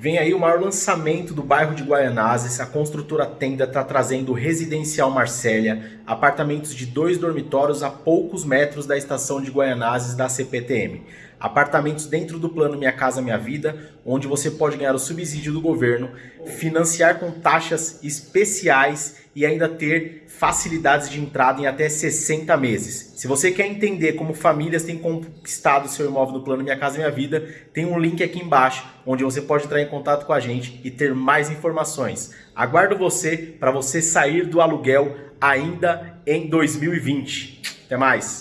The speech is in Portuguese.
Vem aí o maior lançamento do bairro de Guaianazes. A construtora Tenda está trazendo Residencial Marcélia, apartamentos de dois dormitórios a poucos metros da estação de Guaianazes da CPTM. Apartamentos dentro do plano Minha Casa Minha Vida, onde você pode ganhar o subsídio do governo, financiar com taxas especiais e ainda ter facilidades de entrada em até 60 meses. Se você quer entender como famílias têm conquistado seu imóvel no plano Minha Casa Minha Vida, tem um link aqui embaixo onde você pode entrar em contato com a gente e ter mais informações. Aguardo você para você sair do aluguel ainda em 2020. Até mais!